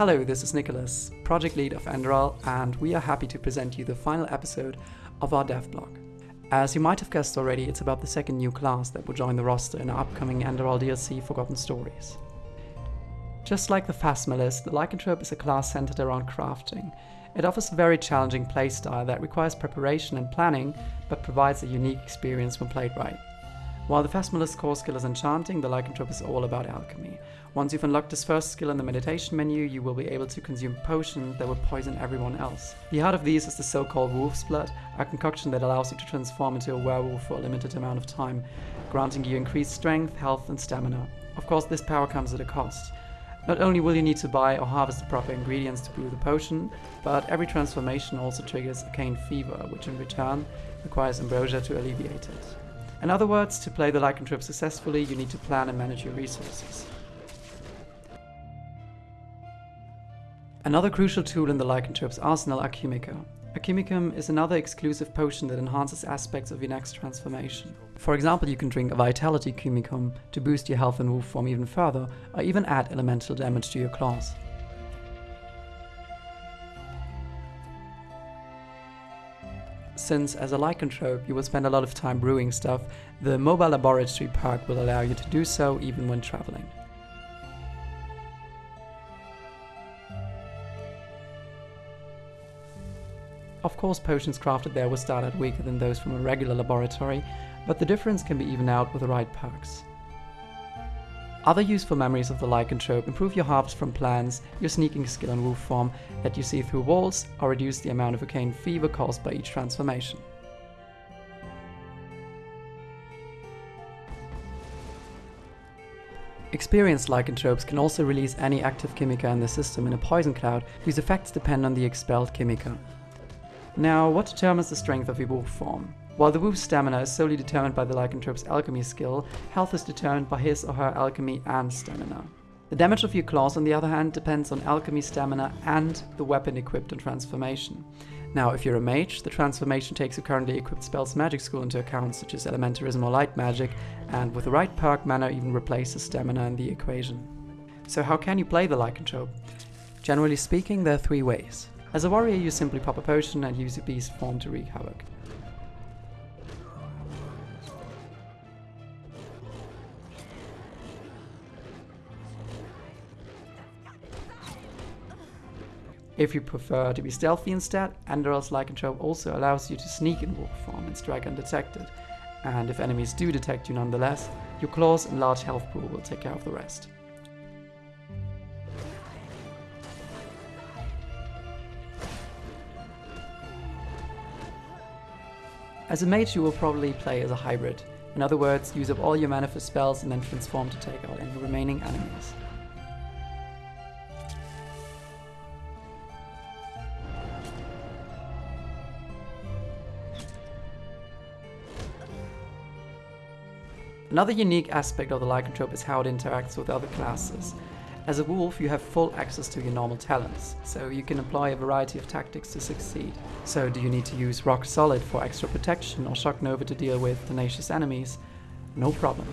Hello, this is Nicholas, project lead of Enderal, and we are happy to present you the final episode of our dev blog. As you might have guessed already, it's about the second new class that will join the roster in our upcoming Enderal DLC Forgotten Stories. Just like the Phasmalist, the Lycanthrope is a class centered around crafting. It offers a very challenging playstyle that requires preparation and planning, but provides a unique experience when played right. While the Phasmalist's core skill is enchanting, the Lycanthrope is all about alchemy. Once you've unlocked this first skill in the meditation menu, you will be able to consume potions that will poison everyone else. The heart of these is the so-called Wolf's Blood, a concoction that allows you to transform into a werewolf for a limited amount of time, granting you increased strength, health and stamina. Of course, this power comes at a cost. Not only will you need to buy or harvest the proper ingredients to brew the potion, but every transformation also triggers arcane fever, which in return requires ambrosia to alleviate it. In other words, to play the Lycanthrope successfully, you need to plan and manage your resources. Another crucial tool in the Lycanthrope's arsenal, Alchimica. Alchimicum is another exclusive potion that enhances aspects of your next transformation. For example, you can drink a Vitality Chemicum to boost your health and wolf form even further, or even add elemental damage to your claws. Since as a lycanthrope you will spend a lot of time brewing stuff, the mobile laboratory perk will allow you to do so even when traveling. Of course potions crafted there will start out weaker than those from a regular laboratory, but the difference can be evened out with the right perks. Other useful memories of the Lycanthrope improve your harvest from plants, your sneaking skill and wolf form, let you see through walls, or reduce the amount of arcane fever caused by each transformation. Experienced lycanthropes can also release any active chimica in the system in a poison cloud whose effects depend on the expelled chimica. Now, what determines the strength of your wolf form? While the wolf's stamina is solely determined by the lycanthrope's alchemy skill, health is determined by his or her alchemy and stamina. The damage of your claws, on the other hand, depends on alchemy stamina and the weapon equipped on transformation. Now, if you're a mage, the transformation takes your currently equipped spell's magic school into account, such as elementarism or light magic, and with the right perk, mana even replaces stamina in the equation. So how can you play the lycanthrope? Generally speaking, there are three ways. As a warrior, you simply pop a potion and use your beast form to wreak havoc. If you prefer to be stealthy instead, Enderal's Lycanthrope also allows you to sneak in wolf form and strike undetected. And if enemies do detect you nonetheless, your claws and large health pool will take care of the rest. As a mage you will probably play as a hybrid. In other words, use up all your mana for spells and then transform to take out any remaining enemies. Another unique aspect of the Lycanthrope is how it interacts with other classes. As a wolf, you have full access to your normal talents, so you can apply a variety of tactics to succeed. So do you need to use Rock Solid for extra protection or Shock Nova to deal with tenacious enemies? No problem.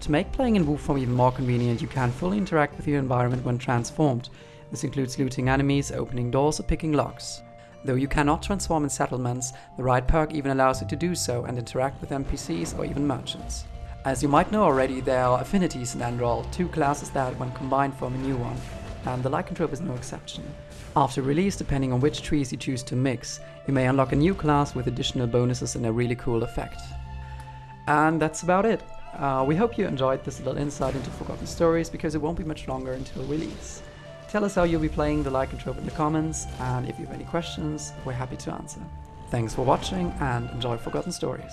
To make playing in wolf form even more convenient, you can fully interact with your environment when transformed. This includes looting enemies, opening doors or picking locks. Though you cannot transform in settlements, the right perk even allows you to do so and interact with NPCs or even merchants. As you might know already, there are affinities in Enderal, two classes that, when combined, form a new one, and the Lycanthrope is no exception. After release, depending on which trees you choose to mix, you may unlock a new class with additional bonuses and a really cool effect. And that's about it. Uh, we hope you enjoyed this little insight into Forgotten Stories because it won't be much longer until release. Tell us how you'll be playing the Lycanthrope in the comments, and if you have any questions, we're happy to answer. Thanks for watching and enjoy Forgotten Stories.